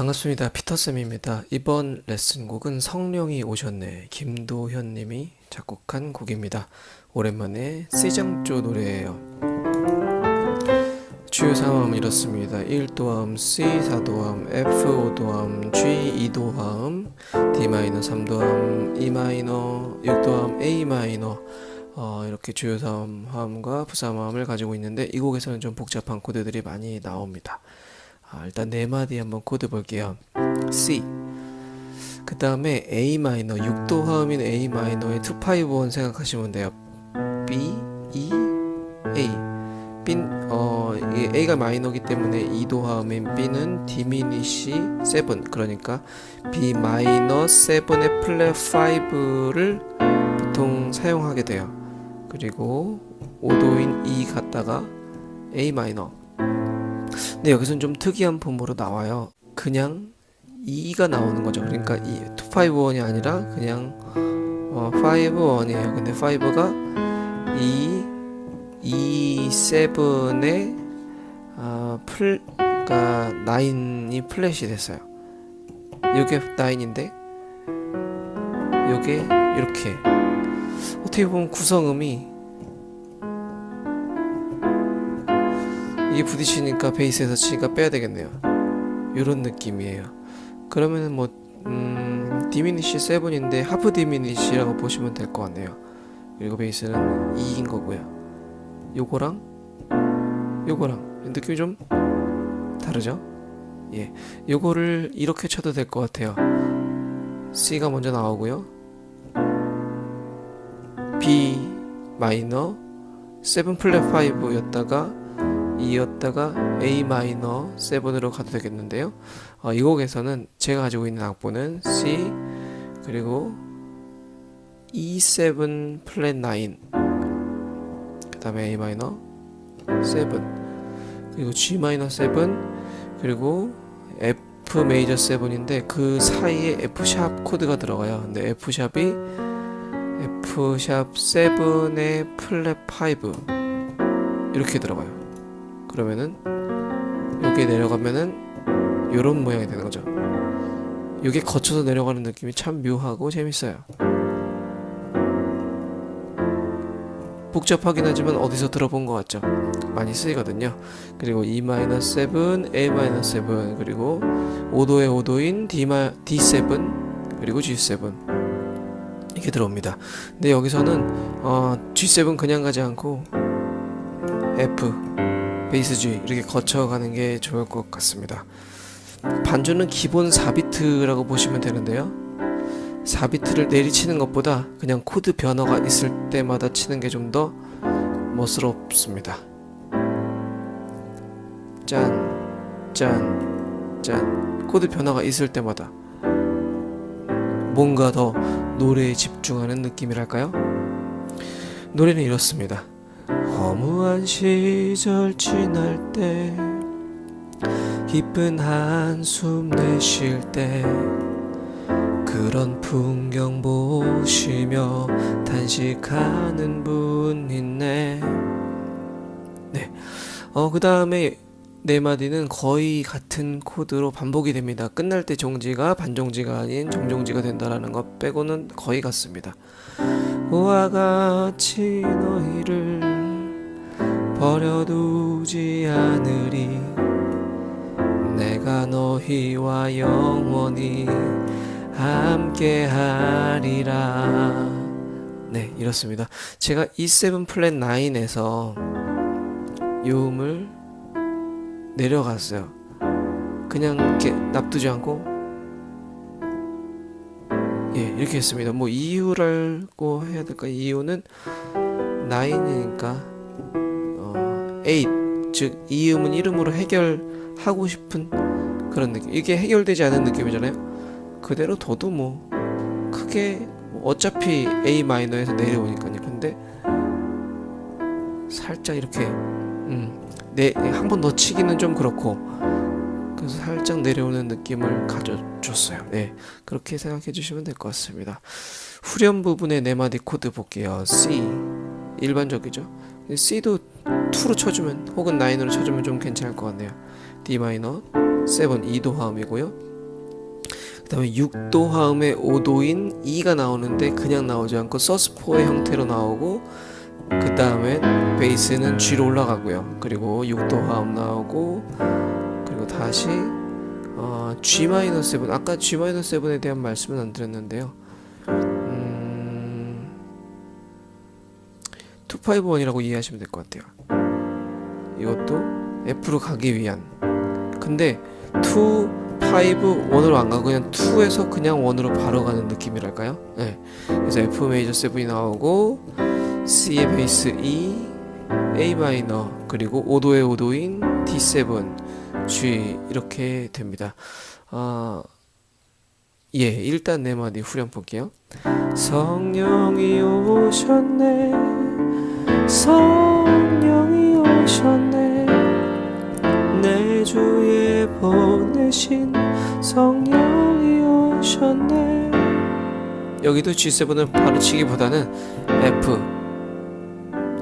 반갑습니다. 피터쌤입니다. 이번 레슨곡은 성령이 오셨네. 김도현님이 작곡한 곡입니다. 오랜만에 C장조 노래예요. 주요 상황은 이렇습니다. 1도함, C 4도함, F 5도함, G 2도함, D 마이너 3도함, E 마이너 6도함, A 마이너 어, 이렇게 주요 삼함과 부사함을 가지고 있는데 이 곡에서는 좀 복잡한 코드들이 많이 나옵니다. 아, 일단 네 마디 한번 코드 볼게요. C 그 다음에 A 마이너 6도 화음인 A 마이너의 2, 5, 1 생각하시면 돼요. B, E, A B, 어, A가 마이너기 때문에 2도 화음인 B는 diminish 7 그러니까 B 마이너 7의 플랫 5를 보통 사용하게 돼요. 그리고 5도인 E 갔다가 A 마이너 근데 여기서는 좀 특이한 폼으로 나와요. 그냥 2가 나오는 거죠. 그러니까 2, 2, 5, 1이 아니라 그냥 어, 5, 1이에요. 근데 5가 2, 2, 7의 아, 풀, 그러니까 9이 플랫이 됐어요. 이게 9인데 이게 이렇게 어떻게 보면 구성음이 이게 부딪히니까 베이스에서 치니까 빼야 되겠네요. 이런 느낌이에요. 그러면은 뭐 음, 디미니시 7인데 하프 디미니시라고 보시면 될 것 같네요. 그리고 베이스는 2인 거고요. 요거랑 요거랑 느낌이 좀 다르죠? 예, 요거를 이렇게 쳐도 될 것 같아요. C가 먼저 나오고요. B 마이너 7 플랫 5였다가 2였다가 A 마이너 7으로 가도 되겠는데요. 어, 이 곡에서는 제가 가지고 있는 악보는 C 그리고 E7 플랫 9그 다음에 A 마이너 7 그리고 G 마이너 7 그리고 F 메이저 7인데 그 사이에 F 샵 코드가 들어가요. 근데 F 샵이 F 샵 7의 플랫 5 이렇게 들어가요. 그러면은 여기 내려가면은 요런 모양이 되는 거죠. 이게 거쳐서 내려가는 느낌이 참 묘하고 재밌어요. 복잡하긴 하지만 어디서 들어본 것 같죠? 많이 쓰이거든요. 그리고 E-7, A-7 그리고 5도의 5도인 D D7 그리고 G7 이렇게 들어옵니다. 근데 여기서는 어, G7 그냥 가지 않고 F 베이스 G 이렇게 거쳐가는 게 좋을 것 같습니다. 반주는 기본 4비트라고 보시면 되는데요. 4비트를 내리치는 것보다 그냥 코드 변화가 있을 때마다 치는 게 좀 더 멋스럽습니다. 짠, 짠, 짠. 코드 변화가 있을 때마다 뭔가 더 노래에 집중하는 느낌이랄까요? 노래는 이렇습니다. 허무한 시절 지날 때 기쁜 한숨 내쉴 때 그런 풍경 보시며 단식하는 분 있네 네. 어, 그 다음에 네 마디는 거의 같은 코드로 반복이 됩니다. 끝날 때 종지가 반종지가 아닌 정종지가 된다라는 것 빼고는 거의 같습니다. 우와 같이 너희를 버려두지 않으리. 내가 너희와 영원히 함께하리라. 네 이렇습니다. 제가 E7 플랫 9에서 요음을 내려갔어요. 그냥 이렇게 납두지 않고. 예 이렇게 했습니다. 뭐 이유라고 해야 될까? 이유는 9이니까 어, 8즉 이음은 이름으로 해결하고 싶은 그런 느낌 이게 해결되지 않은 느낌이잖아요 그대로 둬도 뭐 크게 뭐 어차피 A 마이너에서 내려오니까요. 근데 살짝 이렇게 음, 네 한 번 더 치기는 좀 그렇고 그래서 살짝 내려오는 느낌을 가져줬어요. 네 그렇게 생각해 주시면 될 것 같습니다. 후렴 부분의 네 마디 코드 볼게요. C 일반적이죠. C도 2로 쳐주면 혹은 9으로 쳐주면 좀 괜찮을 것 같네요. D 마이너 7 2도 화음이고요. 그 다음에 6도 화음의 5도인 E가 나오는데 그냥 나오지 않고 서스포의 형태로 나오고 그 다음에 베이스는 G로 올라가고요. 그리고 6도 화음 나오고 그리고 다시 어, G-7 아까 G-7에 대한 말씀은 안 드렸는데요. 251이라고 이해하시면 될 것 같아요. 이것도 F로 가기 위한 근데 2, 5, 1으로 안 가고 그냥 2에서 그냥 1으로 바로 가는 느낌이랄까요? 네. 그래서 F 메이저 7이 나오고 C의 베이스 E, A 마이너 그리고 5도의 5도인 D7, G 이렇게 됩니다. 아, 예, 일단 네 마디 후렴 볼게요. 성령이 오셨네, 성령이 오셨네, 내 주에 보내신 성령이 오셨네. 여기도 G7을 바로 치기보다는 F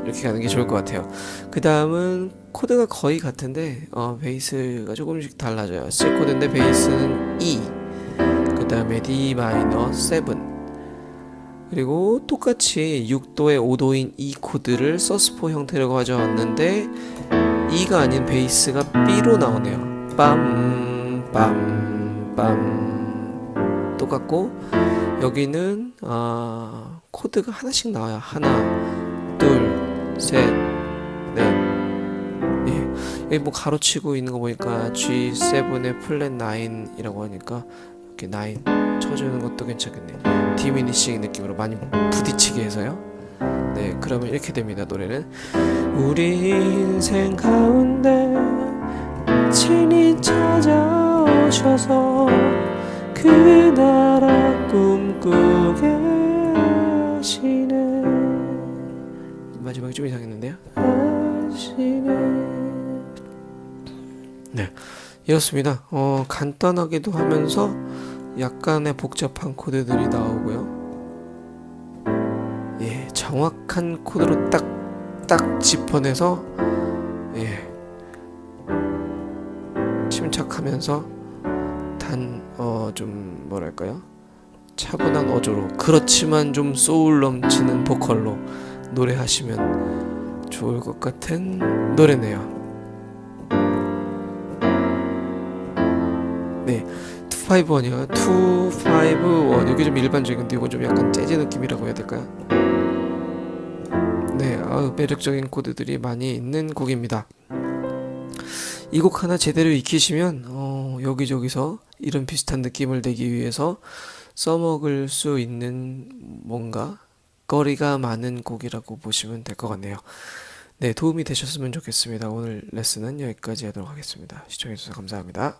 이렇게 가는 게 좋을 것 같아요. 그 다음은 코드가 거의 같은데 어, 베이스가 조금씩 달라져요. C 코드인데 베이스는 E 그 다음에 D 마이너 7 그리고 똑같이 6도의 5도인 E 코드를 sus4 형태로 가져왔는데 E가 아닌 베이스가 B로 나오네요. 빰, 빰, 빰. 똑같고, 여기는, 아, 코드가 하나씩 나와요. 하나, 둘, 셋, 넷. 예. 여기 뭐 가로치고 있는 거 보니까 G7의 플랫 9이라고 하니까, 이렇게 9 쳐주는 것도 괜찮겠네. 디미니싱 느낌으로 많이 부딪히게 해서요. 네, 그러면 이렇게 됩니다. 노래는 우리 인생 가운데 친히 찾아오셔서 그 나라 꿈꾸게 하시네 마지막이 좀 이상했는데요. 하시네 네, 이렇습니다. 어, 간단하기도 하면서 약간의 복잡한 코드들이 나오고요. 예, 정확한 코드로 딱, 딱 짚어내서, 예, 침착하면서, 단, 어, 좀, 뭐랄까요? 차분한 어조로, 그렇지만 좀 소울 넘치는 보컬로 노래하시면 좋을 것 같은 노래네요. 네. 251이요. 251. 여기 좀 일반적인데 이건 좀 약간 재즈 느낌이라고 해야 될까요? 네, 아우, 매력적인 코드들이 많이 있는 곡입니다. 이 곡 하나 제대로 익히시면 어, 여기저기서 이런 비슷한 느낌을 내기 위해서 써먹을 수 있는 뭔가 거리가 많은 곡이라고 보시면 될 것 같네요. 네, 도움이 되셨으면 좋겠습니다. 오늘 레슨은 여기까지 하도록 하겠습니다. 시청해주셔서 감사합니다.